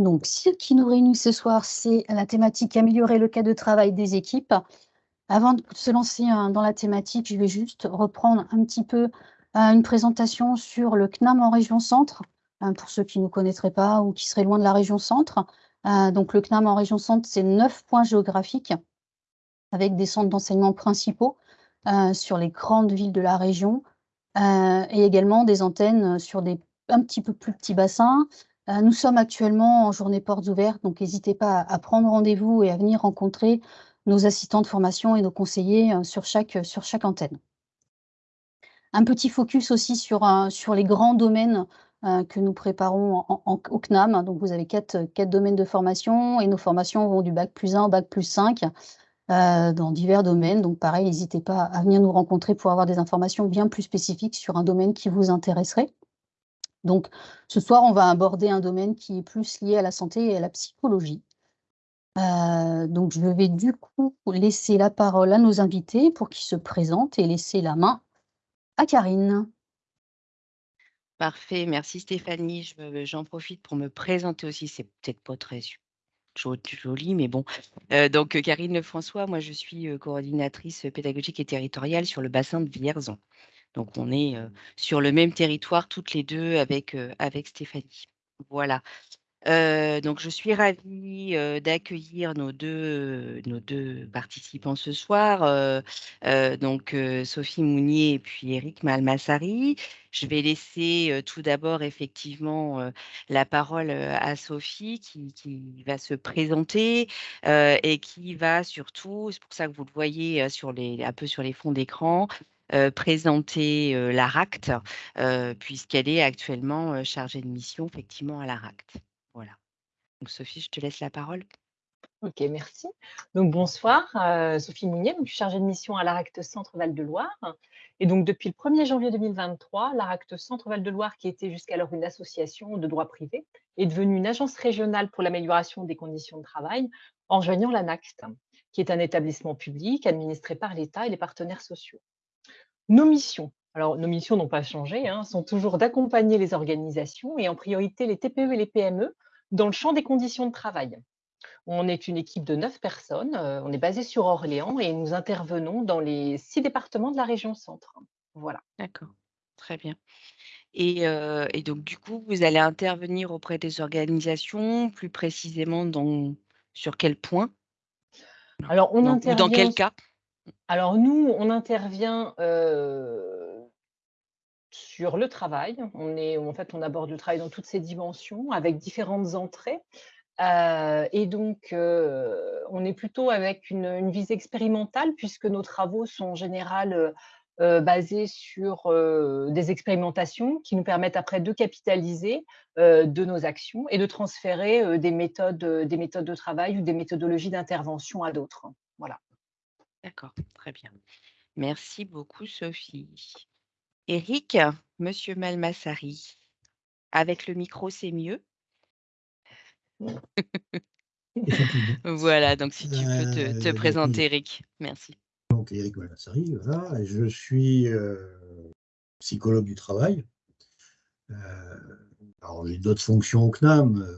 Donc, ce qui nous réunit ce soir, c'est la thématique améliorer le cas de travail des équipes. Avant de se lancer dans la thématique, je vais juste reprendre un petit peu une présentation sur le CNAM en région centre, pour ceux qui ne connaîtraient pas ou qui seraient loin de la région centre. donc, le CNAM en région centre, c'est neuf points géographiques avec des centres d'enseignement principaux sur les grandes villes de la région et également des antennes sur des un petit peu plus petits bassins. Nous sommes actuellement en journée portes ouvertes, donc n'hésitez pas à, prendre rendez-vous et à venir rencontrer nos assistants de formation et nos conseillers sur, chaque, sur chaque antenne. Un petit focus aussi sur, sur les grands domaines que nous préparons au CNAM. Donc, vous avez quatre, quatre domaines de formation et nos formations vont du bac plus 1 au bac plus 5 dans divers domaines. Donc, pareil, n'hésitez pas à venir nous rencontrer pour avoir des informations bien plus spécifiques sur un domaine qui vous intéresserait. Donc, ce soir, on va aborder un domaine qui est plus lié à la santé et à la psychologie. Euh, donc, je vais du coup laisser la parole à nos invités pour qu'ils se présentent et laisser la main à Karine. Parfait, merci Stéphanie. J'en profite pour me présenter aussi. C'est peut-être pas très joli, mais bon. Euh, donc, Karine Lefrançois, moi, je suis euh, coordinatrice pédagogique et territoriale sur le bassin de Vierzon. Donc, on est sur le même territoire toutes les deux avec, avec Stéphanie. Voilà. donc, je suis ravie d'accueillir nos deux, nos deux participants ce soir, donc Sophie Mounier et puis Eric Malmassari. Je vais laisser tout d'abord effectivement la parole à Sophie qui, qui va se présenter et qui va surtout, c'est pour ça que vous le voyez sur les, un peu sur les fonds d'écran, présenter euh, l'ARACT, euh, puisqu'elle est actuellement chargée de mission effectivement à l'ARACT. Voilà. Sophie, je te laisse la parole. Ok, merci. Donc bonsoir, Sophie Mounier, donc, je suis chargée de mission à l'ARACT Centre Val-de-Loire. Et donc depuis le 1er janvier 2023, l'ARACT Centre Val-de-Loire, qui était jusqu'alors une association de droit privé, est devenue une agence régionale pour l'amélioration des conditions de travail en rejoignant l'ANACT, qui est un établissement public administré par l'État et les partenaires sociaux. Nos missions, alors nos missions n'ont pas changé, hein, sont toujours d'accompagner les organisations et en priorité les TPE et les PME dans le champ des conditions de travail. On est une équipe de neuf personnes, euh, on est basé sur Orléans et nous intervenons dans les six départements de la région centre. Voilà. D'accord, très bien. Et, euh, donc, du coup, vous allez intervenir auprès des organisations, plus précisément dans, sur quel point? Alors, on intervient... Dans quel cas? Alors nous, on intervient sur le travail. On en fait, on aborde le travail dans toutes ses dimensions avec différentes entrées. et donc, on est plutôt avec une, visée expérimentale puisque nos travaux sont en général basés sur des expérimentations qui nous permettent après de capitaliser de nos actions et de transférer des, méthodes, des méthodes de travail ou des méthodologies d'intervention à d'autres. Voilà. D'accord, très bien. Merci beaucoup, Sophie. Eric, Monsieur Malmassari, avec le micro, c'est mieux. voilà, donc si tu peux te, euh, présenter, Eric. Merci. Donc, Eric Malmassari, voilà. Je suis euh, psychologue du travail. Euh, alors, j'ai d'autres fonctions au CNAM,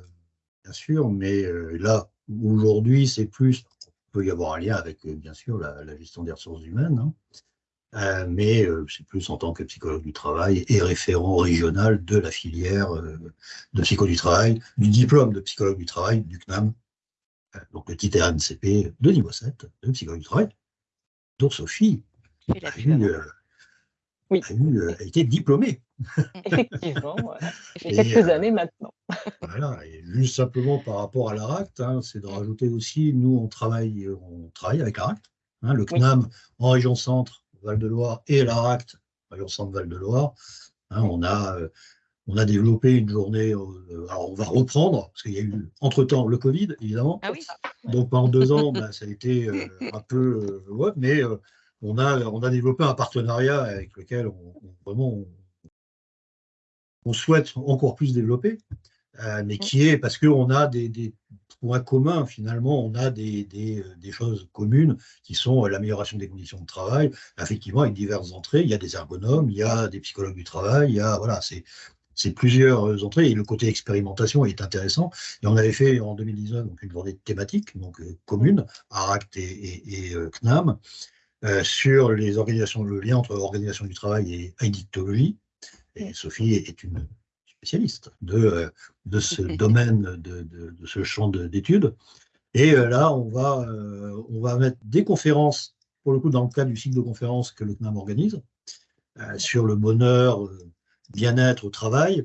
bien sûr, mais là, aujourd'hui, c'est plus peut y avoir un lien avec, euh, bien sûr, la, gestion des ressources humaines, hein. euh, mais euh, c'est plus en tant que psychologue du travail et référent régional de la filière de psycho du travail, du diplôme de psychologue du travail du CNAM, donc le titre RNCP de niveau 7 de psychologue du travail, dont Sophie a eu, a, a été diplômée. Effectivement, il y a quelques années maintenant. voilà, et juste simplement par rapport à l'ARACT, hein, c'est de rajouter aussi, nous, on travaille, on travaille avec l'ARACT, hein, le CNAM en région centre, Val-de-Loire, et l'ARACT, région centre, Val-de-Loire. Hein, on, a, euh, on a développé une journée, euh, alors on va reprendre, parce qu'il y a eu entre-temps le Covid, évidemment. Ah oui. Donc pendant deux ans, bah, ça a été euh, un peu, ouais, mais on, a, on a développé un partenariat avec lequel on, vraiment on souhaite encore plus développer, euh, mais qui est parce qu'on a des, points communs, finalement, on a des, des, choses communes qui sont l'amélioration des conditions de travail, effectivement, avec diverses entrées. Il y a des ergonomes, il y a des psychologues du travail, il y a, voilà, c'est c'est plusieurs entrées et le côté expérimentation est intéressant. Et on avait fait en 2019 donc, une journée thématique, donc commune, ARACT et, et, CNAM, sur les organisations, le lien entre organisation du travail et addictologie. Et Sophie est une spécialiste de, de ce domaine, de, de, de ce champ d'études. Et là, on va, on va mettre des conférences, pour le coup, dans le cadre du cycle de conférences que le CNAM organise, sur le bonheur, bien-être au travail.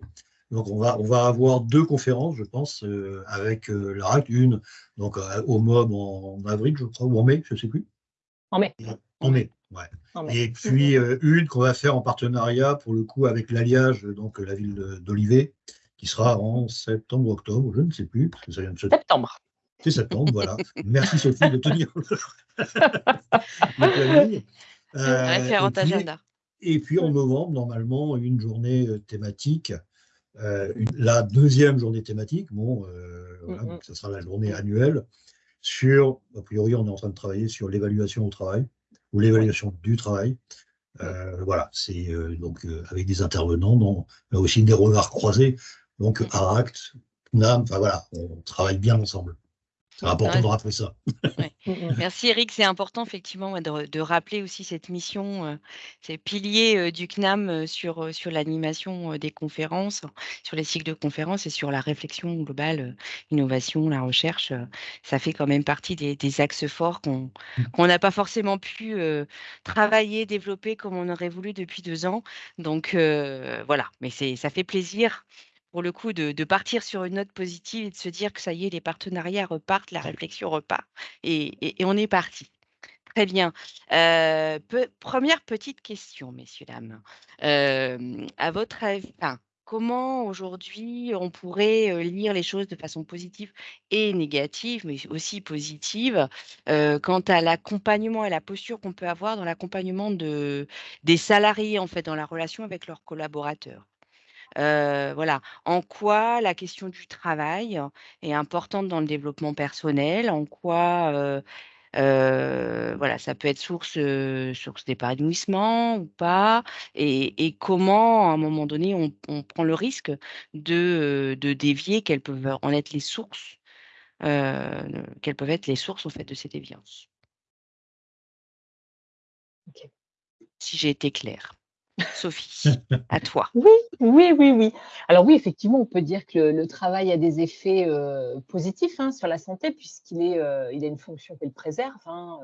Donc, on va, on va avoir deux conférences, je pense, avec l'ARAC, une donc, au MOB en, avril, je crois, ou en mai, je ne sais plus. En mai. En mai, ouais. Et puis une qu'on va faire en partenariat, pour le coup, avec l'alliage, donc la ville d'Olivet, qui sera en septembre ou octobre, je ne sais plus, parce que ça vient de Septembre. C'est septembre, voilà. Merci Sophie de tenir le, Référent agenda. Et puis en novembre, normalement, une journée euh, thématique, euh, la deuxième journée thématique, bon, euh, voilà, donc ça sera la journée annuelle, sur, a priori, on est en train de travailler sur l'évaluation au travail, ou l'évaluation du travail. voilà, c'est donc avec des intervenants, mais aussi des regards croisés, donc ARACT, NAM, enfin voilà, on travaille bien ensemble. C'est important de rappeler ça. Mmh, mmh. Merci Eric, c'est important effectivement de, rappeler aussi cette mission, euh, ces piliers euh, du CNAM euh, sur, sur l'animation des conférences, sur les cycles de conférences et sur la réflexion globale, innovation, la recherche. ça fait quand même partie des, axes forts mmh. qu'on n'a pas forcément pu travailler, développer comme on aurait voulu depuis deux ans. Donc voilà, mais ça fait plaisir pour le coup, de, partir sur une note positive et de se dire que ça y est, les partenariats repartent, la réflexion repart et, on est parti. Très bien. Euh, première petite question, messieurs, dames. Euh, à votre avis, comment aujourd'hui on pourrait euh, lire les choses de façon positive et négative, mais aussi positive, quant à l'accompagnement et la posture qu'on peut avoir dans l'accompagnement de, des salariés, en fait, dans la relation avec leurs collaborateurs? Voilà, en quoi la question du travail est importante dans le développement personnel, en quoi voilà, ça peut être source, source d'épanouissement ou pas, et, comment à un moment donné on, prend le risque de, de dévier, quelles peuvent en être les sources, quelles peuvent être les sources en fait de ces déviances. Si j'ai été claire. Sophie, à toi. Oui, oui, oui, oui. Alors oui, effectivement, on peut dire que le, travail a des effets euh, positifs hein, sur la santé puisqu'il est, euh, il a une fonction qu'elle préserve. Hein,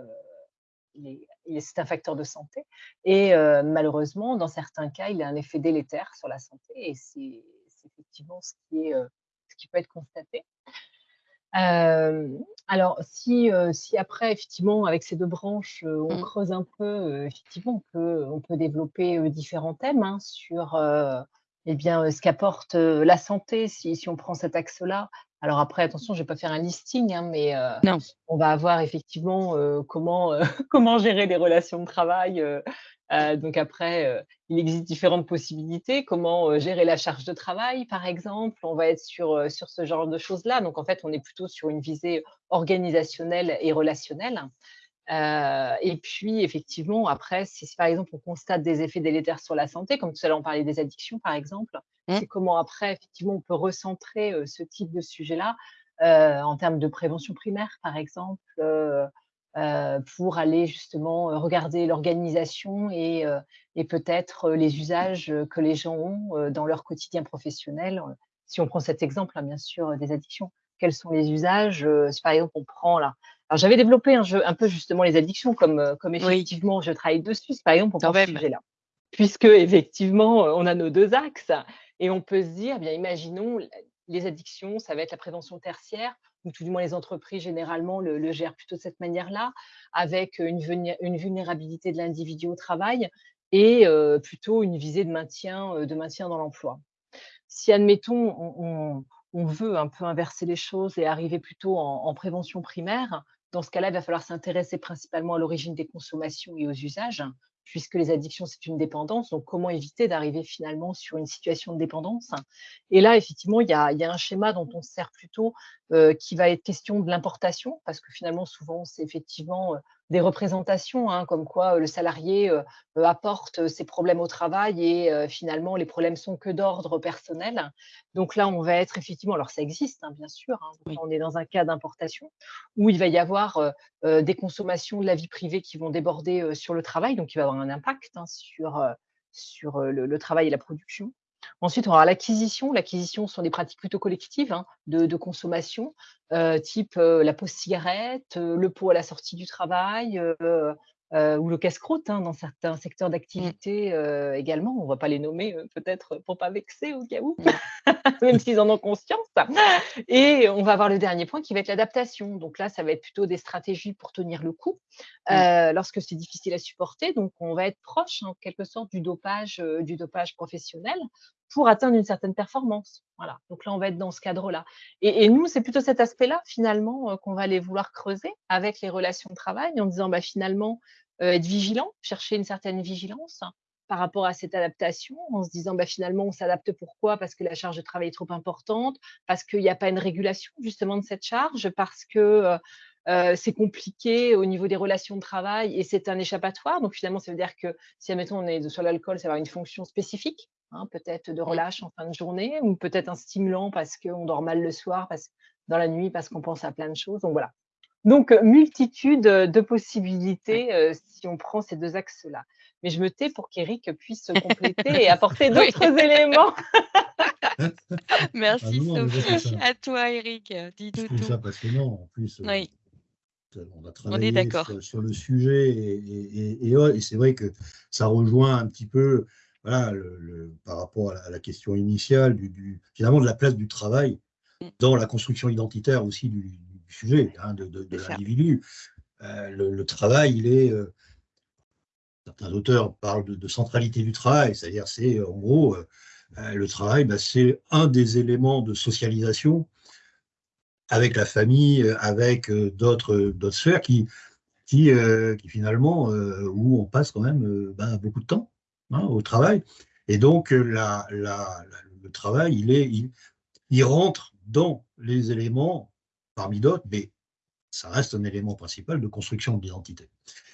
euh, c'est un facteur de santé. Et malheureusement, dans certains cas, il a un effet délétère sur la santé et c'est effectivement ce qui, est, ce qui peut être constaté alors, si, si après, effectivement, avec ces deux branches, on mmh. creuse un peu, effectivement, on peut, on peut développer différents thèmes hein, sur eh bien, ce qu'apporte la santé, si, si, on prend cet axe-là. Alors après, attention, je ne vais pas faire un listing, hein, mais on va avoir effectivement comment, comment gérer les relations de travail euh, donc après, euh, il existe différentes possibilités. Comment euh, gérer la charge de travail, par exemple? On va être sur, sur ce genre de choses-là. Donc en fait, on est plutôt sur une visée organisationnelle et relationnelle. Et puis, effectivement, après, si par exemple on constate des effets délétères sur la santé, comme tout à l'heure on parlait des addictions, par exemple, mmh. c'est comment après, effectivement, on peut recentrer ce type de sujet-là en termes de prévention primaire, par exemple, pour aller justement regarder l'organisation et, et peut-être les usages que les gens ont dans leur quotidien professionnel. Si on prend cet exemple, hein, bien sûr, des addictions, quels sont les usages Si par exemple on prend là, alors j'avais développé un, jeu, un peu justement les addictions, comme, comme effectivement je travaille dessus. Par exemple, on prend ce sujet-là, puisque effectivement on a nos deux axes et on peut se dire, eh bien imaginons les addictions, ça va être la prévention tertiaire ou tout du moins les entreprises généralement le, gèrent plutôt de cette manière-là, avec une, une, vulnérabilité de l'individu au travail et euh, plutôt une visée de maintien, euh, de maintien dans l'emploi. Si, admettons, on, veut un peu inverser les choses et arriver plutôt en, en prévention primaire, dans ce cas-là, il va falloir s'intéresser principalement à l'origine des consommations et aux usages, puisque les addictions, c'est une dépendance. Donc, comment éviter d'arriver finalement sur une situation de dépendance? Et là, effectivement, il y, a, un schéma dont on se sert plutôt, euh, qui va être question de l'importation, parce que finalement, souvent, c'est effectivement euh, des représentations, hein, comme quoi le salarié apporte ses problèmes au travail et finalement les problèmes sont que d'ordre personnel. Donc là, on va être effectivement, alors ça existe hein, bien sûr, hein, on est dans un cas d'importation où il va y avoir des consommations de la vie privée qui vont déborder sur le travail, donc il va avoir un impact sur, sur le, travail et la production. Ensuite, on aura l'acquisition. L'acquisition sont des pratiques plutôt collectives de, consommation, type la pause cigarette, le pot à la sortie du travail, euh, ou le casse-croûte hein, dans certains secteurs mmh. d'activité euh, également. On ne va pas les nommer euh, peut-être pour pas vexer au cas où, même s'ils en ont conscience. Et on va avoir le dernier point qui va être l'adaptation. Donc là, ça va être plutôt des stratégies pour tenir le coup mmh. lorsque c'est difficile à supporter. Donc on va être proche en quelque sorte du dopage, du dopage professionnel pour atteindre une certaine performance. Voilà. Donc là, on va être dans ce cadre-là. Et, nous, c'est plutôt cet aspect-là, finalement, qu'on va aller vouloir creuser avec les relations de travail, en disant, bah, finalement, euh, être vigilant, chercher une certaine vigilance par rapport à cette adaptation, en se disant bah, finalement on s'adapte pourquoi? Parce que la charge de travail est trop importante, parce qu'il n'y a pas une régulation justement de cette charge, parce que euh, euh, c'est compliqué au niveau des relations de travail et c'est un échappatoire. Donc finalement, ça veut dire que si admettons on est sur l'alcool, ça va avoir une fonction spécifique, hein, peut-être de relâche en fin de journée, ou peut-être un stimulant parce qu'on dort mal le soir, parce, dans la nuit, parce qu'on pense à plein de choses. Donc voilà, donc, euh, multitude de possibilités euh, si on prend ces deux axes-là. Mais je me tais pour qu'Éric puisse se compléter et apporter d'autres éléments. Merci ah Sophie. À toi, Eric. Dis-nous tout. ça passionnant. En plus, euh, on a travaillé sur, le sujet et, c'est vrai que ça rejoint un petit peu voilà, par rapport à la, question initiale, du, finalement de la place du travail mm. dans la construction identitaire aussi du, sujet, hein, de, l'individu. Euh, le, travail, il est. Euh, certains auteurs parlent de, centralité du travail, c'est-à-dire, c'est en gros, euh, le travail, bah, c'est un des éléments de socialisation avec la famille, avec d'autres sphères qui, qui, qui finalement, où on passe quand même bah, beaucoup de temps hein, au travail. Et donc, la, le travail, il, est, il rentre dans les éléments parmi d'autres, mais ça reste un élément principal de construction de l'identité.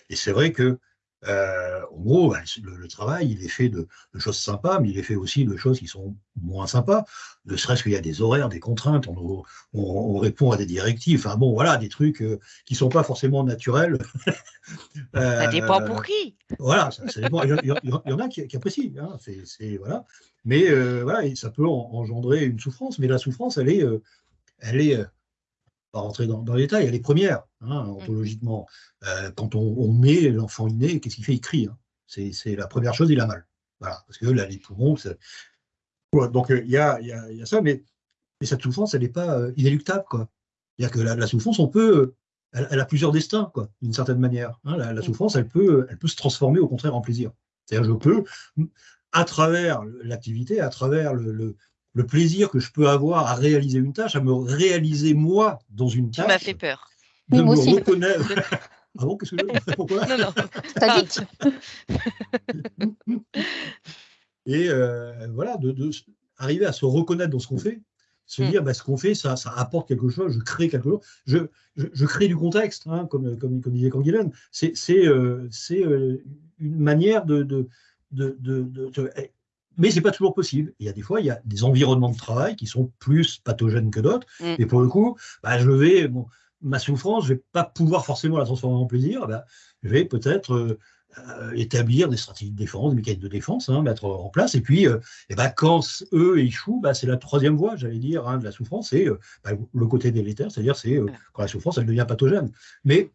Et c'est vrai que, euh, en gros, ben, le, travail, il est fait de, choses sympas, mais il est fait aussi de choses qui sont moins sympas, ne serait-ce qu'il y a des horaires, des contraintes, on, répond à des directives, enfin bon, voilà, des trucs euh, qui ne sont pas forcément naturels. ça dépend pour qui Voilà, ça, dépend. Il, y, en a qui, apprécient, hein, c'est, voilà. mais euh, voilà, ça peut engendrer une souffrance, mais la souffrance, elle est, elle est pas rentrer dans, les détails, elle est première, hein, mmh. ontologiquement. Euh, quand on, met l'enfant inné, qu'est-ce qu'il fait? Il crie. Hein. C'est la première chose, il a mal. Voilà, parce que là, les poumons, donc euh, il y, a, y, a, ça, mais, cette souffrance, elle n'est pas euh, inéluctable. C'est-à-dire que la, souffrance, on peut, elle, a plusieurs destins, quoi, d'une certaine manière. Hein. La, mmh. souffrance, elle peut, elle peut se transformer au contraire en plaisir. C'est-à-dire, je peux, à travers l'activité, à travers le, le plaisir que je peux avoir à réaliser une tâche, à me réaliser moi dans une tâche. Tu m'as fait peur. De me reconnaître. ah bon, qu'est-ce que je Pourquoi? Non, non. Et euh, voilà, de, arriver à se reconnaître dans ce qu'on fait, se dire, mm. bah, ce qu'on fait, ça, ça apporte quelque chose, je crée quelque chose, je, je, crée du contexte, hein, comme, comme, comme, disait Canguilhem. C'est euh, euh, une manière de, de, de, de mais ce n'est pas toujours possible. Il y a des fois, il y a des environnements de travail qui sont plus pathogènes que d'autres. Mm. Et pour le coup, bah, je vais, ma souffrance, je ne vais pas pouvoir forcément la transformer en plaisir. Bah, je vais peut-être euh, euh, établir des stratégies de défense, des mécanismes de défense, hein, mettre en place. Et puis, euh, et bah, quand eux échouent, c'est la troisième voie, j'allais dire, hein, de la souffrance, c'est le côté délétère, c'est-à-dire c'est quand la souffrance, elle devient pathogène. Mais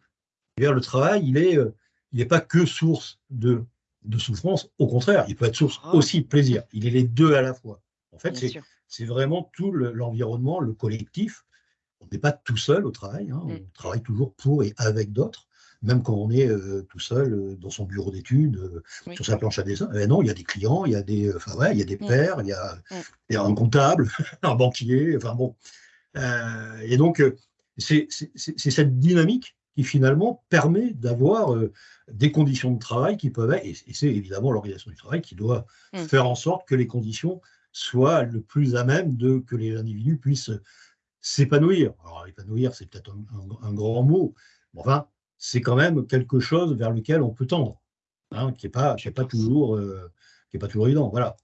le travail, il n'est il pas que source de de souffrance. Au contraire, il peut être source ah. aussi de plaisir. Il est les deux à la fois. En fait, c'est vraiment tout l'environnement, le, collectif. On n'est pas tout seul au travail. Hein. On mm. travaille toujours pour et avec d'autres. Même quand on est euh, tout seul euh, dans son bureau d'études, euh, sur sa planche à dessin, eh non, il y a des clients, il y a des, enfin ouais, il y a des mm. pairs, il y a, mm. un comptable, un banquier, enfin bon. et donc, c'est cette dynamique qui finalement permet d'avoir euh, des conditions de travail qui peuvent être, et, c'est évidemment l'organisation du travail qui doit mmh. faire en sorte que les conditions soient le plus à même de que les individus puissent s'épanouir. Alors épanouir, c'est peut-être un, grand mot, mais enfin, c'est quand même quelque chose vers lequel on peut tendre, hein, qui n'est pas, pas, toujours, euh, pas toujours évident. Voilà.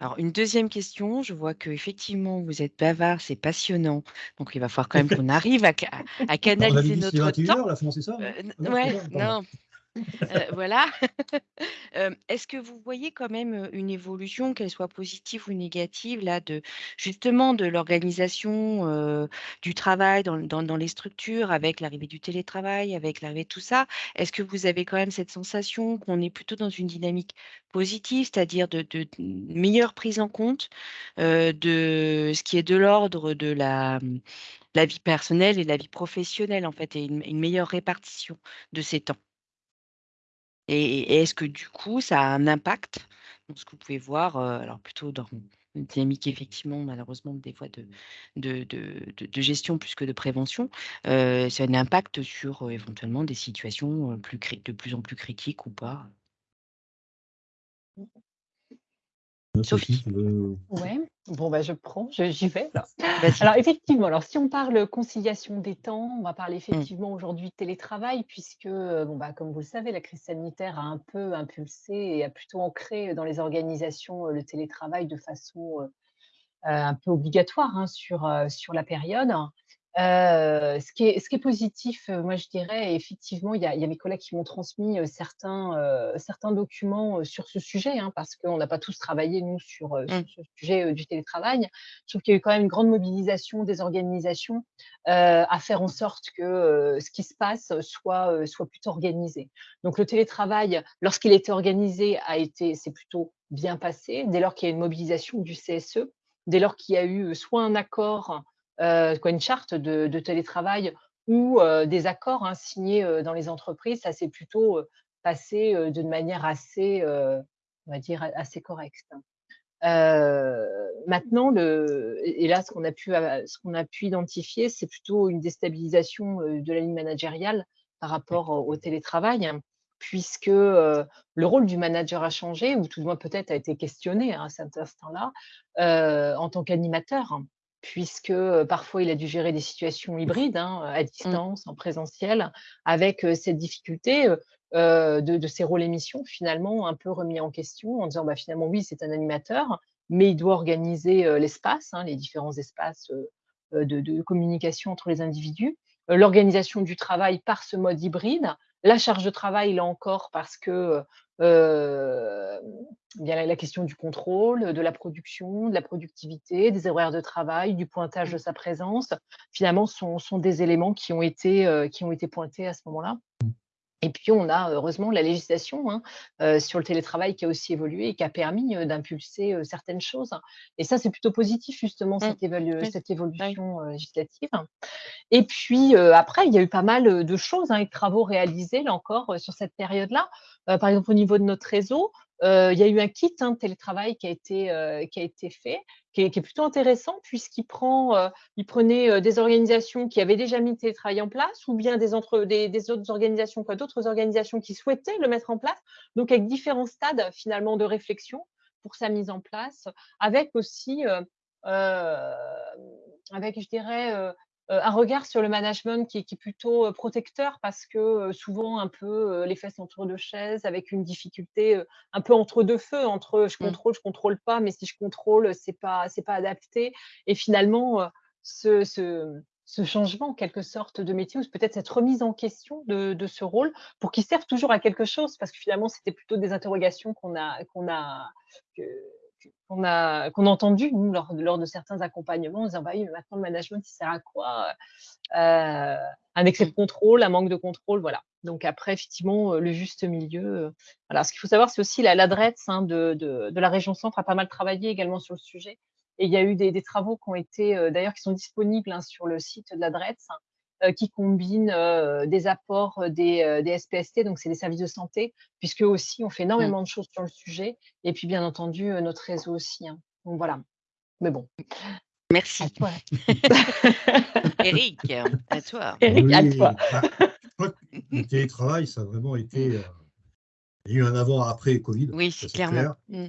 Alors, une deuxième question, je vois qu'effectivement, vous êtes bavard, c'est passionnant. Donc, il va falloir quand même qu'on arrive à, à canaliser notre temps. la c'est ça euh, Ouais, non. Euh, voilà. est-ce que vous voyez quand même, une évolution, qu'elle soit positive ou négative là, de justement de l'organisation, du travail dans les structures avec l'arrivée du télétravail, avec l'arrivée de tout ça? Est-ce que vous avez quand même cette sensation qu'on est plutôt dans une dynamique positive, c'est-à-dire de meilleure prise en compte, de ce qui est de l'ordre de la, mmh, la vie personnelle et la vie professionnelle en fait et une meilleure répartition de ces temps? Et est-ce que du coup, ça a un impact dans ce que vous pouvez voir, alors plutôt dans une dynamique effectivement malheureusement des fois de de de gestion plus que de prévention, ça a un impact sur, éventuellement des situations, plus de plus en plus critiques ou pas? Sophie? Ouais. Bon, bah, je prends, j'y vais alors. effectivement, alors si on parle conciliation des temps, on va parler mmh. effectivement aujourd'hui de télétravail puisque, bon, bah, comme vous le savez, la crise sanitaire a un peu impulsé et a plutôt ancré dans les organisations, le télétravail de façon, un peu obligatoire, hein, sur, sur la période. Euh, ce qui est ce qui est positif, euh, moi je dirais effectivement, il y a il y a mes collègues qui m'ont transmis, euh, certains, documents, sur ce sujet, hein, parce qu'on n'a pas tous travaillé nous sur, mmh. ce sujet, du télétravail. Je trouve qu'il y a eu quand même une grande mobilisation des organisations, à faire en sorte que, ce qui se passe soit, soit plutôt organisé. Donc le télétravail, lorsqu'il a été organisé, a été s'est plutôt bien passé, dès lors qu'il y a une mobilisation du CSE, dès lors qu'il y a eu, soit un accord quoi, une charte de, télétravail ou euh, des accords hein, signés euh, dans les entreprises, ça s'est plutôt passé d'une manière assez, on va dire, assez correcte. maintenant, le, et là, ce qu'on a pu, identifier, c'est plutôt une déstabilisation de la ligne managériale par rapport au, télétravail, puisque le rôle du manager a changé, ou tout du moins peut-être a été questionné hein, à cet instant-là, en tant qu'animateur puisque parfois il a dû gérer des situations hybrides, hein, à mmh. distance, en présentiel, avec cette difficulté de, ses rôles et missions finalement un peu remis en question en disant bah, finalement oui c'est un animateur, mais il doit organiser l'espace, hein, les différents espaces de, communication entre les individus, l'organisation du travail par ce mode hybride, la charge de travail là encore parce que euh, bien la, question du contrôle, de la production, de la productivité, des horaires de travail, du pointage de mmh. sa présence, finalement, sont, sont des éléments qui ont été, euh, qui ont été pointés à ce moment-là. Et puis, on a heureusement la législation hein, euh, sur le télétravail qui a aussi évolué et qui a permis d'impulser certaines choses. Et ça, c'est plutôt positif, justement, cette, mmh. cette, évolution législative. Et puis, après, il y a eu pas mal de choses hein, et de travaux réalisés, là encore, sur cette période-là. par exemple, au niveau de notre réseau, il y a eu un kit hein, de télétravail qui a été, qui a été fait, qui est, plutôt intéressant puisqu'il prend, il prenait des organisations qui avaient déjà mis le télétravail en place ou bien des, autres organisations, quoi, d'autres organisations qui souhaitaient le mettre en place, donc avec différents stades finalement de réflexion pour sa mise en place, avec aussi, avec je dirais, un regard sur le management qui est, plutôt protecteur parce que souvent un peu les fesses entre deux chaises avec une difficulté un peu entre deux feux entre je mmh. contrôle je contrôle pas mais si je contrôle c'est pas c'est pas adapté et finalement ce, ce, changement en quelque sorte de métier ou peut-être cette remise en question de, ce rôle pour qu'il serve toujours à quelque chose parce que finalement c'était plutôt des interrogations qu'on a qu'on a qu'on a, qu'on a entendu, nous, lors, lors, de certains accompagnements, en disant bah oui, maintenant le management, il sert à quoi euh, Un excès de contrôle, un manque de contrôle, voilà. Donc après, effectivement, euh, le juste milieu. Euh, voilà. Ce qu'il faut savoir, c'est aussi l'adresse hein, de, de, de, la région centre a pas mal travaillé également sur le sujet. Et il y a eu des, des travaux qui ont été, d'ailleurs, qui sont disponibles hein, sur le site de l'adresse, qui combine euh, des apports euh, des, des, SPST, donc c'est des services de santé, puisque aussi on fait mmh. énormément de choses sur le sujet, et puis bien entendu notre réseau aussi. Hein. Donc voilà. Mais bon. Merci. Eric, à toi. Eric, à toi. Bah, le télétravail, ça a vraiment été. Mmh. il y a eu un avant-après Covid. Oui, c'est clairement. Mmh.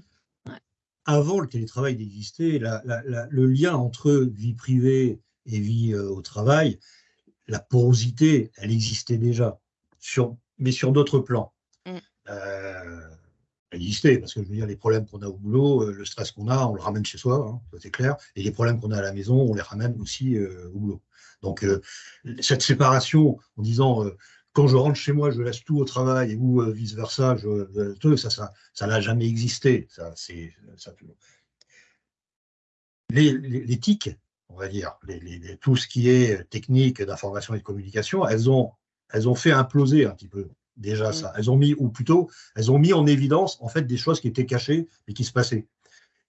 Avant le télétravail d'exister, le lien entre vie privée et vie au travail la porosité, elle existait déjà, sur, mais sur d'autres plans. Mm. Euh, elle existait, parce que je veux dire, les problèmes qu'on a au boulot, euh, le stress qu'on a, on le ramène chez soi, hein, ça c'est clair, et les problèmes qu'on a à la maison, on les ramène aussi euh, au boulot. Donc, euh, cette séparation en disant quand je rentre chez moi, je laisse tout au travail ou vice-versa, je, ça, ça, ça n'a jamais existé. Ça, c'est, ça, L'éthique, on va dire, les, tout ce qui est technique d'information et de communication, elles ont, elles ont fait imploser un petit peu déjà mm. ça. Elles ont mis, ou plutôt, elles ont mis en évidence en fait des choses qui étaient cachées et qui se passaient.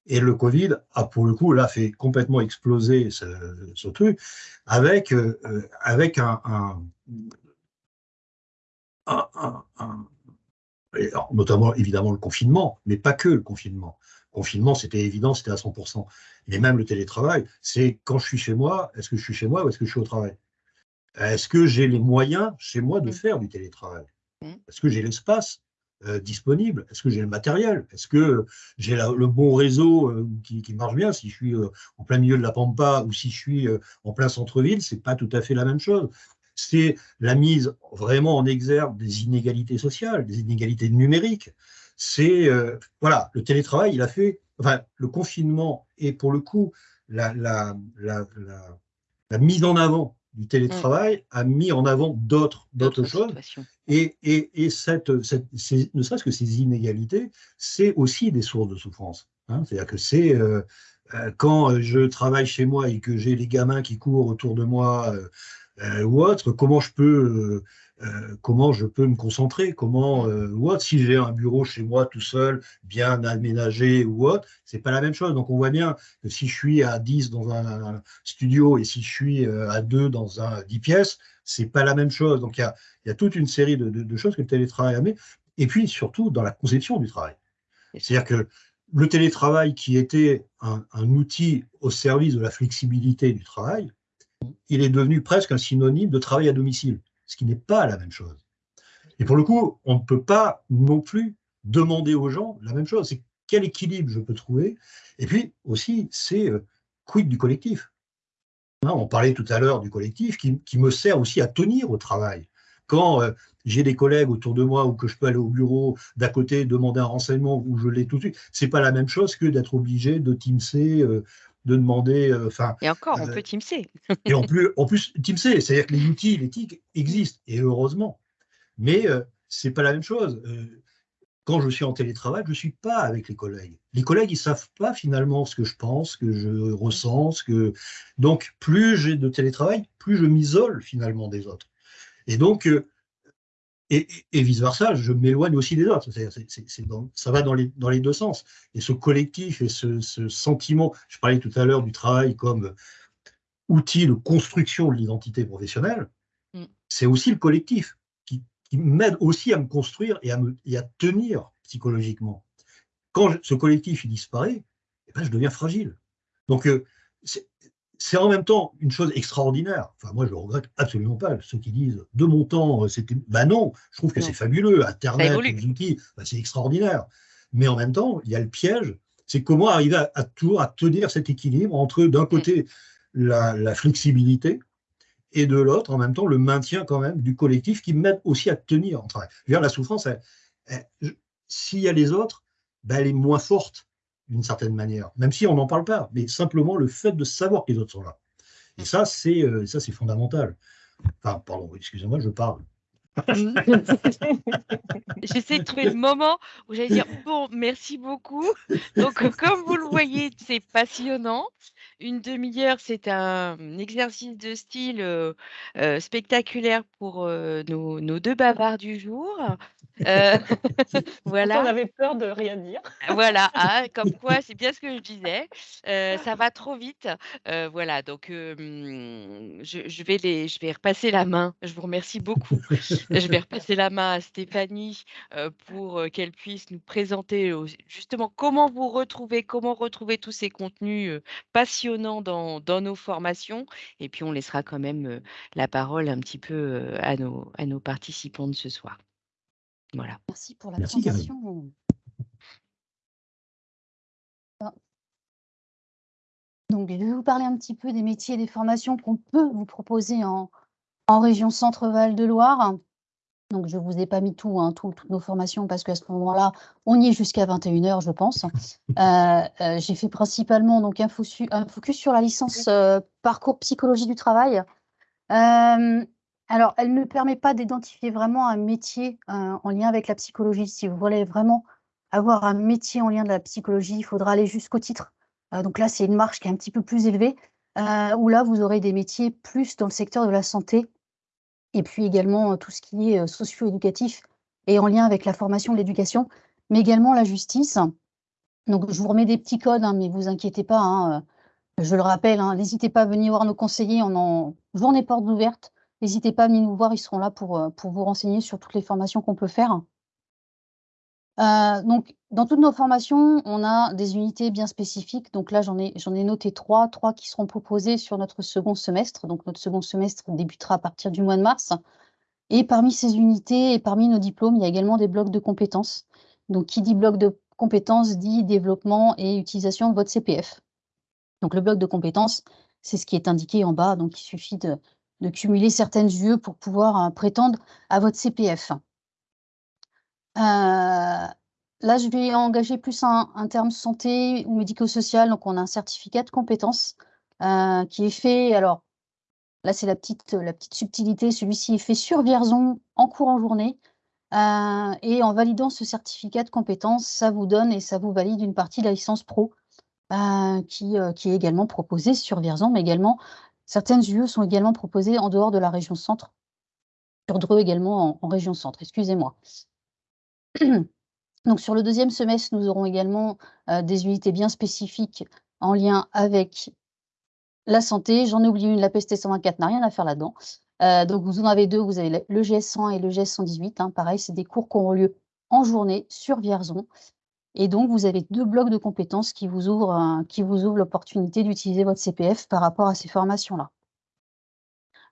Et le Covid a pour le coup là fait complètement exploser ce, truc avec, euh, avec un, notamment évidemment le confinement, mais pas que le confinement. Confinement, c'était évident, c'était à 100%. Mais même le télétravail, c'est quand je suis chez moi, est-ce que je suis chez moi ou est-ce que je suis au travail? Est-ce que j'ai les moyens chez moi de faire du télétravail? Est-ce que j'ai l'espace euh, disponible? Est-ce que j'ai le matériel? Est-ce que j'ai le bon réseau euh, qui, marche bien? Si je suis euh, en plein milieu de la pampa ou si je suis en plein centre-ville, c'est pas tout à fait la même chose. C'est la mise vraiment en exergue des inégalités sociales, des inégalités numériques. C'est voilà, le télétravail, il a fait, enfin, le confinement et pour le coup la, la, la, la mise en avant du télétravail a mis en avant d'autres d'autres choses. Et, et, et cette, cette ne serait-ce que ces inégalités, c'est aussi des sources de souffrance. Hein. C'est-à-dire que c'est euh, euh, quand je travaille chez moi et que j'ai les gamins qui courent autour de moi euh, ou autre, comment je peux euh, comment je peux me concentrer, comment euh, ou autre. Si j'ai un bureau chez moi tout seul, bien aménagé ou autre, c'est pas la même chose. Donc on voit bien que si je suis à 10 dans un, studio et si je suis euh, à 2 dans un 10 pièces, c'est pas la même chose. Donc il y a, y a, toute une série de, de, choses que le télétravail a mis. Et puis surtout dans la conception du travail. C'est-à-dire que le télétravail qui était un, un, outil au service de la flexibilité du travail, il est devenu presque un synonyme de travail à domicile ce qui n'est pas la même chose. Et pour le coup, on ne peut pas non plus demander aux gens la même chose. C'est quel équilibre je peux trouver Et puis aussi, c'est euh, quid du collectif hein, On parlait tout à l'heure du collectif qui, me sert aussi à tenir au travail. Quand euh, j'ai des collègues autour de moi ou que je peux aller au bureau d'à côté demander un renseignement où je l'ai tout de suite, c'est pas la même chose que d'être obligé de teamser euh, de demander. Euh, enfin. et encore, on euh, peut Team et en plus, en plus Team c'est-à-dire que les outils, l'éthique existent, et heureusement. Mais euh, c'est pas la même chose. quand je suis en télétravail, je ne suis pas avec les collègues. Les collègues, ils savent pas finalement ce que je pense, ce que je ressens. Ce que... Donc, plus j'ai de télétravail, plus je m'isole finalement des autres. Et donc, et, vice-versa, je m'éloigne aussi des autres. ça va dans les, dans les deux sens. Et ce collectif et ce, sentiment, je parlais tout à l'heure du travail comme outil de construction de l'identité professionnelle, mm. c'est aussi le collectif qui, m'aide aussi à me construire et à, me, à tenir psychologiquement. Quand ce collectif il disparaît, eh ben, je deviens fragile. Donc, euh, c'est en même temps une chose extraordinaire. Enfin, moi, je ne regrette absolument pas ceux qui disent de mon temps, euh, c'était. Ben non, je trouve que c'est fabuleux. Internet, les outils, ben, c'est extraordinaire. Mais en même temps, il y a le piège, c'est comment arriver à, toujours à tenir cet équilibre entre, d'un mm. côté, la, flexibilité et de l'autre, en même temps, le maintien quand même du collectif qui m'aide aussi à tenir. Enfin, la souffrance, s'il y a les autres, ben, elle est moins forte d'une certaine manière, même si on n'en parle pas, mais simplement le fait de savoir que les autres sont là. Et ça, c'est euh, ça, c'est fondamental. Enfin, pardon, excusez-moi, je parle. J'essaie de trouver le moment où j'allais dire bon, merci beaucoup. Donc, comme vous le voyez, c'est passionnant. Une demi-heure, c'est un exercice de style euh, euh, spectaculaire pour euh, nos, deux bavards du jour. voilà. On avait peur de rien dire. voilà, ah, comme quoi, c'est bien ce que je disais. ça va trop vite. voilà, donc je, vais les, je vais repasser la main. Je vous remercie beaucoup. je vais repasser la main à Stéphanie pour qu'elle puisse nous présenter justement comment vous retrouvez, comment retrouver tous ces contenus passionnants dans, dans, nos formations. Et puis, on laissera quand même la parole un petit peu à nos, à nos participants de ce soir. Voilà. Merci pour la présentation. Ah. Donc, je vais vous parler un petit peu des métiers et des formations qu'on peut vous proposer en, en région Centre-Val de Loire. Donc, je ne vous ai pas mis tout, hein, toutes nos formations, parce qu'à ce moment-là, on y est jusqu'à 21h, je pense. Euh, euh, j'ai fait principalement donc, un, focus, sur la licence euh, parcours psychologie du travail. Alors, elle ne permet pas d'identifier vraiment un métier en lien avec la psychologie. Si vous voulez vraiment avoir un métier en lien de la psychologie, il faudra aller jusqu'au titre. donc là, c'est une marche qui est un petit peu plus élevée, où là, vous aurez des métiers plus dans le secteur de la santé, et puis également tout ce qui est socio-éducatif et en lien avec la formation l'éducation, mais également la justice. Donc, je vous remets des petits codes, hein, mais vous inquiétez pas. Hein, je le rappelle, hein, n'hésitez pas à venir voir nos conseillers. On en journée portes ouvertes. N'hésitez pas à venir nous voir, ils seront là pour, pour vous renseigner sur toutes les formations qu'on peut faire. Euh, donc, dans toutes nos formations, on a des unités bien spécifiques. Donc là, j'en ai, ai noté trois, trois qui seront proposées sur notre second semestre. Donc, notre second semestre débutera à partir du mois de mars. Et parmi ces unités et parmi nos diplômes, il y a également des blocs de compétences. Donc, qui dit bloc de compétences dit développement et utilisation de votre CPF. Donc, le bloc de compétences, c'est ce qui est indiqué en bas. Donc, il suffit de, de cumuler certaines UE pour pouvoir euh, prétendre à votre CPF. Euh, là, je vais engager plus un, terme santé ou médico-social. Donc, on a un certificat de compétences euh, qui est fait. Alors, là, c'est la petite, subtilité. Celui-ci est fait sur Vierzon en cours en journée. Euh, et en validant ce certificat de compétences, ça vous donne et ça vous valide une partie de la licence pro qui, est également proposée sur Vierzon, mais également certaines UE sont également proposées en dehors de la région centre, sur Dreux également en région centre, excusez-moi. Donc sur le deuxième semestre, nous aurons également euh, des unités bien spécifiques en lien avec la santé. J'en ai oublié une, la PST 124 n'a rien à faire là-dedans. Euh, donc vous en avez deux, vous avez le GS100 et le GS118. Hein. pareil, c'est des cours qui auront lieu en journée sur Vierzon. Et donc vous avez deux blocs de compétences qui vous ouvrent, l'opportunité d'utiliser votre CPF par rapport à ces formations-là.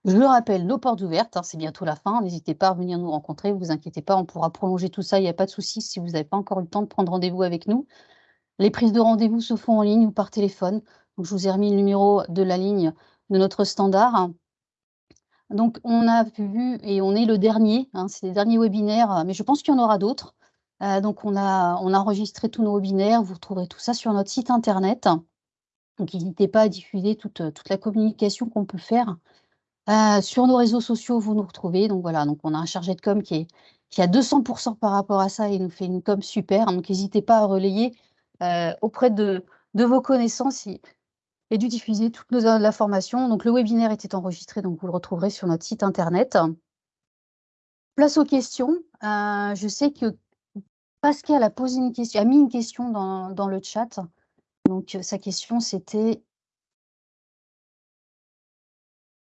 Je le rappelle, nos portes ouvertes, hein, c'est bientôt la fin. N'hésitez pas à venir nous rencontrer, ne vous inquiétez pas, on pourra prolonger tout ça, il n'y a pas de souci si vous n'avez pas encore eu le temps de prendre rendez-vous avec nous. Les prises de rendez-vous se font en ligne ou par téléphone. Donc, je vous ai remis le numéro de la ligne de notre standard. Donc, on a vu, et on est le dernier, hein, c'est les derniers webinaires, mais je pense qu'il y en aura d'autres. Euh, donc, on a, on a enregistré tous nos webinaires, vous retrouverez tout ça sur notre site internet. Donc, n'hésitez pas à diffuser toute, toute la communication qu'on peut faire euh, sur nos réseaux sociaux, vous nous retrouvez. Donc voilà, donc on a un chargé de com qui est qui a 200% par rapport à ça et nous fait une com super. Donc n'hésitez pas à relayer euh, auprès de, de vos connaissances et, et diffuser toute nos informations. Donc le webinaire était enregistré, donc vous le retrouverez sur notre site internet. Place aux questions. Euh, je sais que Pascal a posé une question, a mis une question dans, le chat. Donc sa question c'était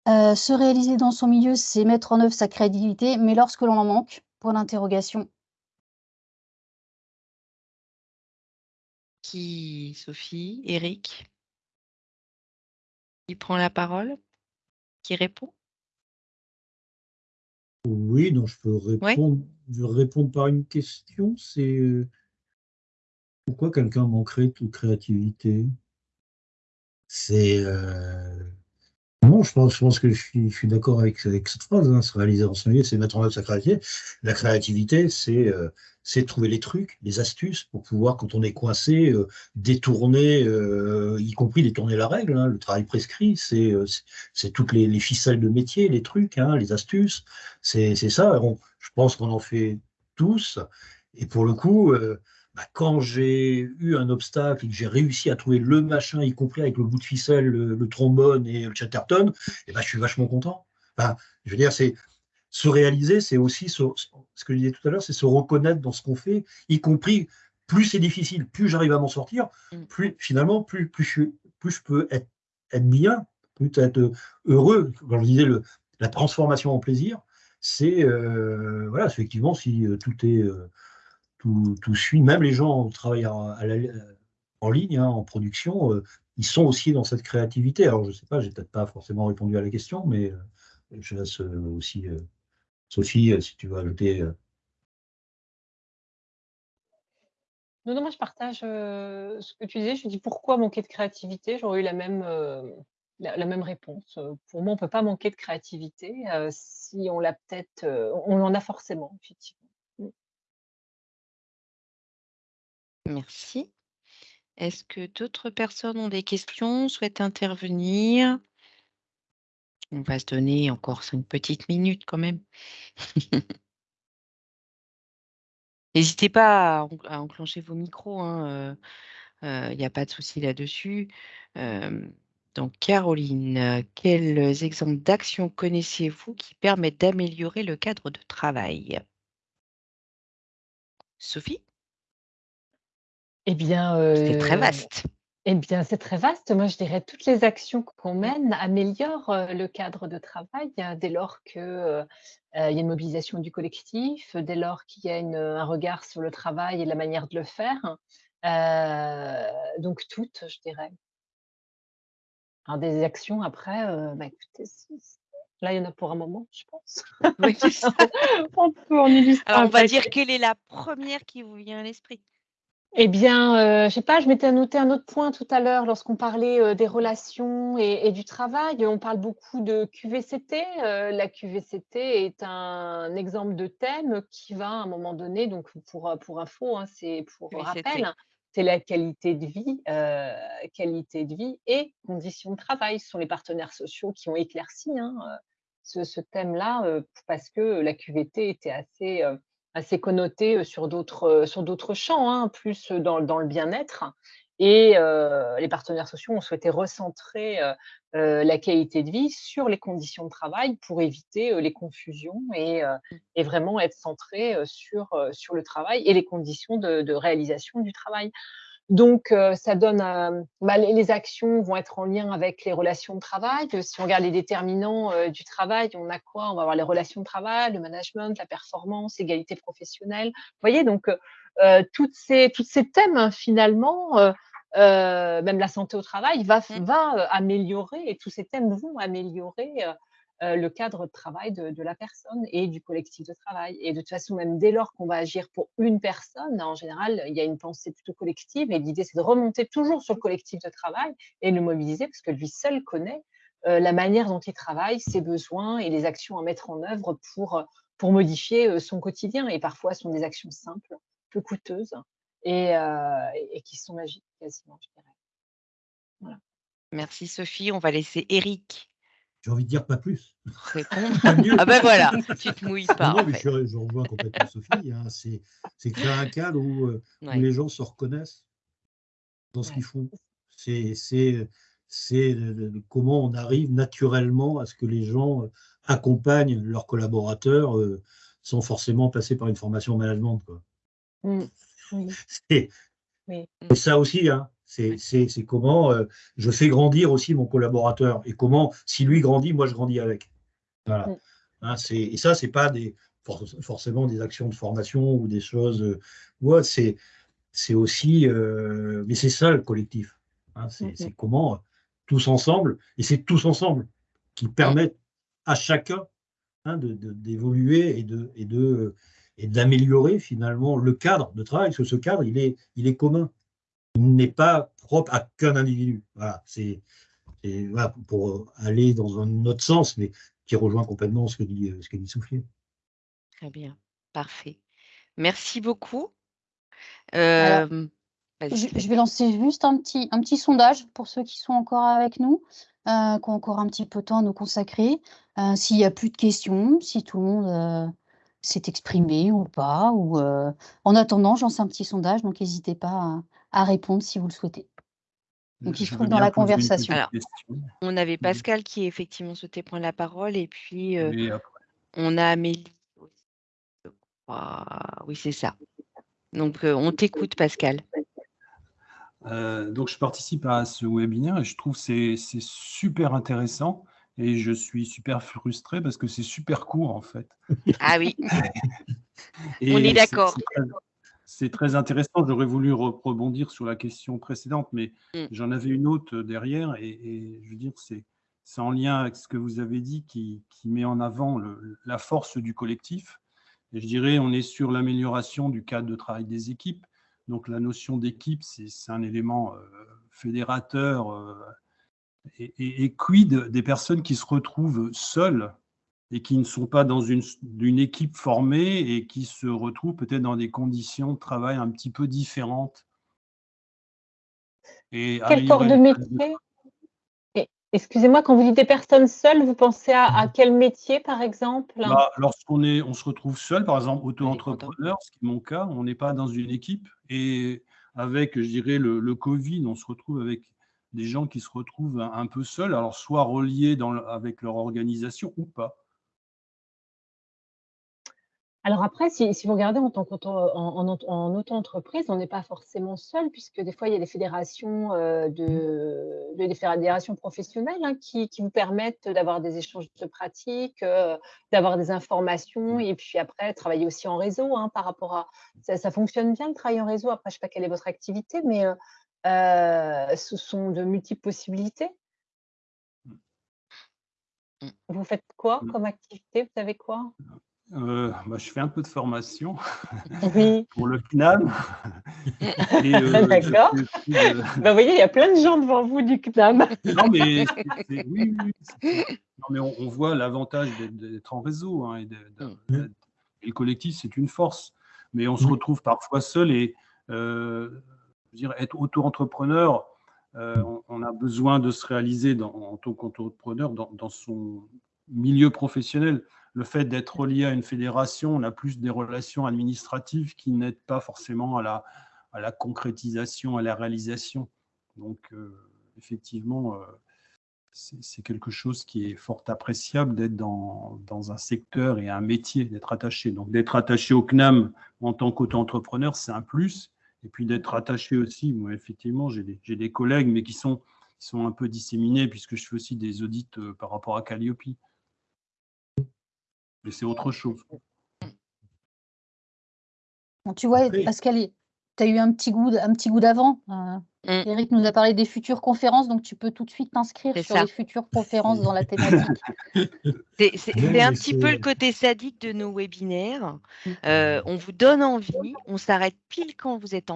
euh, se réaliser dans son milieu, c'est mettre en œuvre sa crédibilité, mais lorsque l'on en manque, point d'interrogation. Qui, Sophie, Eric? Qui prend la parole? Qui répond? Oui, donc je peux répondre, répondre par une question. C'est euh, pourquoi quelqu'un manquerait de créativité? C'est euh, je pense, que je suis, d'accord avec, cette phrase. Hein, se réaliser en milieu, c'est mettre en œuvre sa créativité. La créativité, euh, c'est trouver les trucs, les astuces pour pouvoir, quand on est coincé, euh, détourner, euh, y compris détourner la règle. Hein. le travail prescrit, c'est toutes les, ficelles de métier, les trucs, hein, les astuces. C'est ça. je pense qu'on en fait tous. Et pour le coup, bah, quand j'ai eu un obstacle et que j'ai réussi à trouver le machin, y compris avec le bout de ficelle, le, trombone et le chatterton, et eh ben, je suis vachement content. je veux dire, c'est se réaliser, c'est aussi ce que je disais tout à l'heure, c'est se reconnaître dans ce qu'on fait, y compris plus c'est difficile, plus j'arrive à m'en sortir, mm. plus finalement, plus, plus, je, plus je peux être, être bien, plus être heureux. Quand je disais le, la transformation en plaisir, c'est euh, voilà, effectivement, si euh, tout est euh, tout, suit. Même les gens qui travaillent en ligne, hein, en production, euh, ils sont aussi dans cette créativité. Alors, je ne sais pas, j'ai peut-être pas forcément répondu à la question, mais euh, je laisse euh, aussi Sophie, si tu veux ajouter. Non, non, moi je partage ce que tu disais. Je dis pourquoi manquer de créativité? J'aurais eu la même, la, même réponse. Pour moi, on ne peut pas manquer de créativité. si on l'a peut-être, on en a forcément, effectivement. Merci. Est-ce que d'autres personnes ont des questions, souhaitent intervenir? On va se donner encore une petite minute quand même. N'hésitez pas à, enclencher vos micros, il hein, n'y a pas de souci là-dessus. donc Caroline, quels exemples d'actions connaissez-vous qui permettent d'améliorer le cadre de travail? Sophie? Eh bien, C'est très vaste. Eh bien, c'est très vaste. Moi, je dirais toutes les actions qu'on mène améliorent le cadre de travail hein, dès lors qu'il y a une mobilisation du collectif, dès lors qu'il y a un regard sur le travail et la manière de le faire. donc toutes, je dirais. Alors des actions après, bah, écoutez, là, il y en a pour un moment, je pense. Oui, On peut en illustrer Alors, on va dire quelle est la première qui vous vient à l'esprit? Eh bien, euh, je sais pas, je m'étais noté un autre point tout à l'heure lorsqu'on parlait euh, des relations et, du travail. On parle beaucoup de QVCT. Euh, la QVCT est un exemple de thème qui va à un moment donné, donc pour, pour info, hein, c'est pour rappel, c'est la qualité de vie, qualité de vie et conditions de travail. Ce sont les partenaires sociaux qui ont éclairci hein, ce, ce thème-là parce que la QVT était assez assez connoté sur d'autres sur d'autres champs, hein, plus dans, dans le bien-être. Et les partenaires sociaux ont souhaité recentrer la qualité de vie sur les conditions de travail pour éviter les confusions et, mmh. et, vraiment être centré sur, sur le travail et les conditions de, de réalisation du travail. Donc, euh, ça donne, euh, bah, les, actions vont être en lien avec les relations de travail. Si on regarde les déterminants euh, du travail, on a quoi? On va avoir les relations de travail, le management, la performance, l'égalité professionnelle. Vous voyez, donc, toutes ces, toutes ces thèmes, hein, finalement, même la santé au travail, va, mmh. va améliorer, et tous ces thèmes vont améliorer euh, le cadre de travail de, la personne et du collectif de travail. Et de toute façon, même dès lors qu'on va agir pour une personne, en général, il y a une pensée plutôt collective et l'idée, c'est de remonter toujours sur le collectif de travail et le mobiliser parce que lui seul connaît euh, la manière dont il travaille, ses besoins et les actions à mettre en œuvre pour, pour modifier euh, son quotidien. Et parfois, ce sont des actions simples, peu coûteuses et, qui sont magiques quasiment. Merci Sophie. On va laisser Eric j'ai envie de dire pas plus. ah ben voilà, tu te mouilles pas. Non, mais je, rejoins complètement Sophie. Hein. C'est créer un cadre où, euh, les gens se reconnaissent dans ce qu'ils font. C'est comment on arrive naturellement à ce que les gens euh, accompagnent leurs collaborateurs euh, sans forcément passer par une formation management. Quoi. Mmh. C'est ça aussi, hein, c'est comment euh, je fais grandir aussi mon collaborateur et comment, si lui grandit, moi je grandis avec. Voilà. Hein, et ça, c'est pas des, forcément des actions de formation ou des choses. Euh, ouais, c'est aussi. Euh, mais c'est ça le collectif. Hein, c'est mm. comment tous ensemble, et c'est tous ensemble qui permettent à chacun hein, d'évoluer et de. Et de et d'améliorer finalement le cadre de travail, parce que ce cadre, il est, il est commun il n'est pas propre à qu'un individu. Voilà, c'est pour aller dans un autre sens, mais qui rejoint complètement ce que dit, ce que dit Sophie. Très bien, parfait. Merci beaucoup. je, vais lancer juste un petit, un petit sondage pour ceux qui sont encore avec nous, euh, qui ont encore un petit peu de temps à nous consacrer. Euh, s'il n'y a plus de questions, si tout le monde euh, s'est exprimé ou pas. Ou, en attendant, j'en sais un petit sondage, donc n'hésitez pas à, répondre si vous le souhaitez. Donc, il se trouve dans la conversation. on avait mmh Pascal qui effectivement souhaitait prendre la parole et puis euh, on a Amélie. oui, c'est ça. Donc, euh, on t'écoute, Pascal. Euh, donc, je participe à ce webinaire et je trouve que c'est super intéressant et je suis super frustré parce que c'est super court en fait. Ah oui, on est d'accord c'est très intéressant. J'aurais voulu rebondir sur la question précédente, mais mm. j'en avais une autre derrière. Et, je veux dire, c'est en lien avec ce que vous avez dit qui, met en avant la force du collectif. Et je dirais, on est sur l'amélioration du cadre de travail des équipes. Donc la notion d'équipe, c'est un élément euh, fédérateur euh, et, quid des personnes qui se retrouvent seules et qui ne sont pas dans une, équipe formée et qui se retrouvent peut-être dans des conditions de travail un petit peu différentes. Et Quel corps de métier? Excusez-moi, quand vous dites des personnes seules, vous pensez à, quel métier, par exemple? Bah, Lorsqu'on est, on se retrouve seul, par exemple, auto-entrepreneur, ce qui est mon cas, on n'est pas dans une équipe. Et avec, je dirais, le, le, Covid, on se retrouve avec des gens qui se retrouvent un, peu seuls, alors soit reliés dans, avec leur organisation ou pas. Alors après, si, vous regardez en tant en, auto-entreprise, on n'est pas forcément seul, puisque des fois, il y a des fédérations, euh, de, des fédérations professionnelles hein, qui, vous permettent d'avoir des échanges de pratiques, euh, d'avoir des informations, et puis après, travailler aussi en réseau hein, par rapport à… Ça, fonctionne bien le travail en réseau, après, je ne sais pas quelle est votre activité, mais euh, ce sont de multiples possibilités. Mmh. Vous faites quoi mmh. comme activité? Vous savez quoi? Euh, bah, je fais un peu de formation pour le CNAM. Euh, D'accord. Bah, vous voyez, il y a plein de gens devant vous du CNAM. non, mais, oui, non, mais on, voit l'avantage d'être en réseau. Hein, mmh. et, le collectif, c'est une force. Mais on se retrouve parfois seul et euh, dire, être auto-entrepreneur, on, a besoin de se réaliser en tant qu'entrepreneur dans, dans son milieu professionnel le fait d'être relié à une fédération, on a plus des relations administratives qui n'aident pas forcément à la, à la concrétisation, à la réalisation. Donc, euh, effectivement, euh, c'est quelque chose qui est fort appréciable d'être dans, dans, un secteur et un métier, d'être attaché. Donc, d'être attaché au CNAM en tant qu'auto-entrepreneur, c'est un plus. Et puis d'être attaché aussi, moi, effectivement, j'ai des, des, collègues, mais qui sont, qui sont un peu disséminés, puisque je fais aussi des audits euh, par rapport à Calliope mais c'est autre chose. tu vois, Pascal, tu as eu un petit goût, un petit goût d'avant. Euh, mm. Eric nous a parlé des futures conférences, donc tu peux tout de suite t'inscrire sur les futures conférences dans la thématique. C'est un petit peu le côté sadique de nos webinaires. Mm. Euh, on vous donne envie, on s'arrête pile quand vous êtes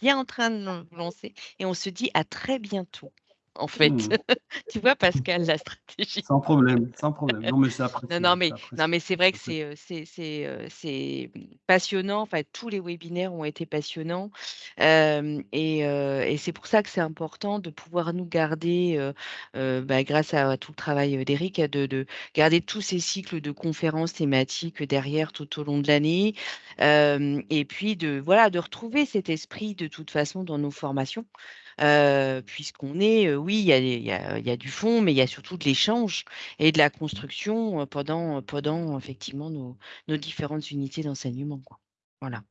bien en train de vous lancer et on se dit à très bientôt en fait. Mmh. tu vois, Pascal, la stratégie. Sans problème, sans problème. Non, mais c'est Non, non, mais, non, mais c'est vrai que c'est, c'est, passionnant. Enfin, tous les webinaires ont été passionnants. et, c'est pour ça que c'est important de pouvoir nous garder, bah, grâce à, tout le travail d'Eric, de, de, garder tous ces cycles de conférences thématiques derrière tout au long de l'année. et puis, de, voilà, de retrouver cet esprit de toute façon dans nos formations puisqu'on est, oui, il y, a, du fond, mais il y a surtout de l'échange et de la construction pendant, pendant effectivement nos, différentes unités d'enseignement. Voilà.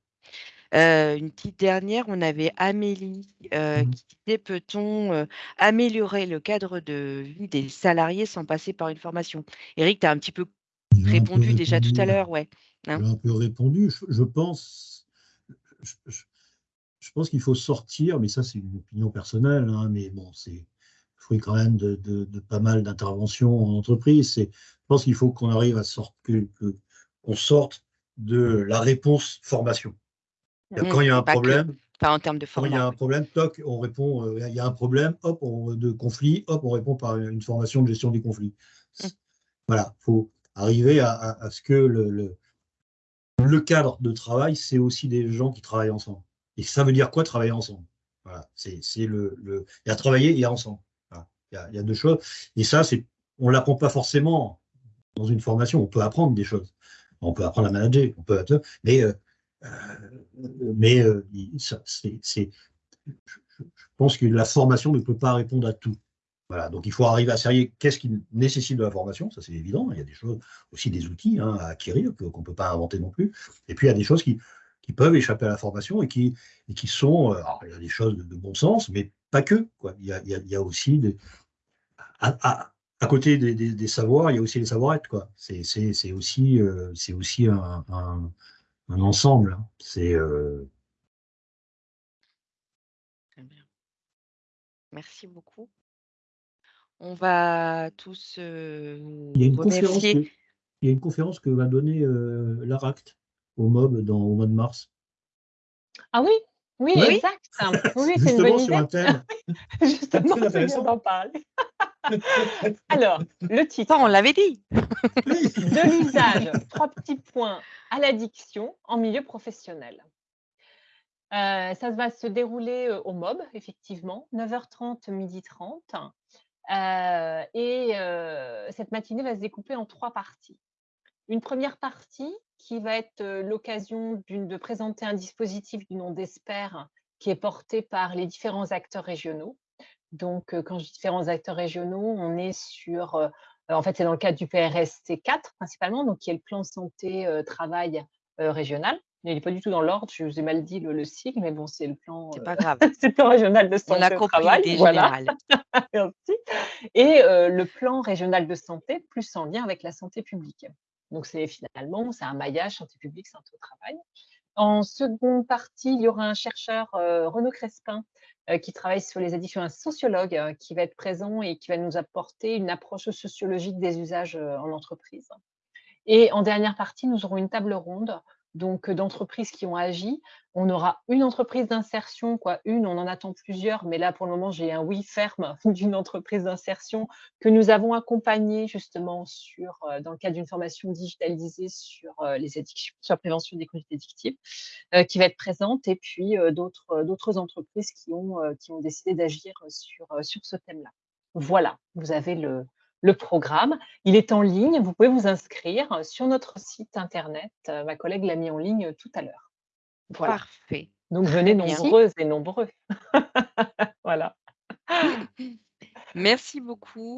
une petite dernière, on avait Amélie mmh qui disait peut-on améliorer le cadre de vie des salariés sans passer par une formation? Eric, tu as un petit peu répondu, déjà tout à l'heure, ouais. Hein? Un peu répondu. Je, pense, je pense qu'il faut sortir, mais ça c'est une opinion personnelle, hein, mais bon, c'est fruit quand même de, pas mal d'interventions en entreprise. Je pense qu'il faut qu'on arrive à sortir, qu'on sorte de la réponse formation. Mmh, quand il y a un problème, pas en termes de Quand il y a un problème, toc, on répond, euh, il y a un problème, hop, de conflit, hop, on répond par une formation de gestion des conflits. Mmh. Voilà, il faut arriver à, ce que le, le, cadre de travail, c'est aussi des gens qui travaillent ensemble. Et ça veut dire quoi travailler ensemble? Voilà, c'est le, il y a travailler il y a ensemble. Il, y a, deux choses. Et ça, on ne l'apprend pas forcément dans une formation. On peut apprendre des choses. On peut apprendre à manager, on peut, mais, euh, mais euh, c'est, je pense que la formation ne peut pas répondre à tout. Voilà, donc il faut arriver à serrer qu'est-ce qui nécessite de la formation, ça c'est évident. Il y a des choses, aussi des outils hein, à acquérir qu'on ne peut pas inventer non plus. Et puis il y a des choses qui, qui peuvent échapper à la formation et qui, et qui sont, euh, il y a des choses de, bon sens, mais pas que. Quoi. Il, y a, il, y a, aussi, des, à, à, côté des, des, savoirs, il y a aussi les savoir-être. Quoi. C'est, c'est, c'est aussi, euh, c'est aussi un, un, un ensemble. Hein. C'est, euh... bien. Merci beaucoup. On va tous euh, il, y a une conférence que, il y a une conférence que va donner l'ARACT au MOB dans, au mois de mars. Ah oui, oui, exact. Oui, c'est une bonne idée. sur un thème. Justement, c'est d'en parler. Alors, le titre. on l'avait dit. De l'usage, trois petits points à l'addiction en milieu professionnel. Euh, ça va se dérouler au MOB, effectivement, 9h30, 12h30. Euh, et cette matinée va se découper en trois parties. Une première partie qui va être l'occasion de présenter un dispositif du nom d'ESPER qui est porté par les différents acteurs régionaux. Donc, quand je dis différents acteurs régionaux, on est sur, en fait, c'est dans le cadre du PRST 4 principalement, donc qui est le plan santé-travail régional. Il n'est pas du tout dans l'ordre, je vous ai mal dit le, sigle, mais bon, c'est le plan. C'est pas grave. c'est le plan régional de santé. On a travail, voilà. Merci. Et le plan régional de santé, plus en lien avec la santé publique. Donc, c'est finalement, c'est un maillage santé publique, santé au travail. En seconde partie, il y aura un chercheur, Renaud Crespin, qui travaille sur les addictions, un sociologue qui va être présent et qui va nous apporter une approche sociologique des usages en entreprise. Et en dernière partie, nous aurons une table ronde donc d'entreprises qui ont agi. On aura une entreprise d'insertion, quoi, une, on en attend plusieurs, mais là pour le moment j'ai un oui ferme d'une entreprise d'insertion que nous avons accompagnée justement dans le cadre d'une formation digitalisée sur les addictions, sur la prévention des conduites addictives, qui va être présente, et puis d'autres entreprises qui ont, décidé d'agir sur ce thème-là. Voilà, vous avez le, le programme. Il est en ligne, vous pouvez vous inscrire sur notre site internet. Euh, ma collègue l'a mis en ligne tout à l'heure. Voilà. Parfait. Donc venez nombreuses et nombreux. voilà. Merci beaucoup.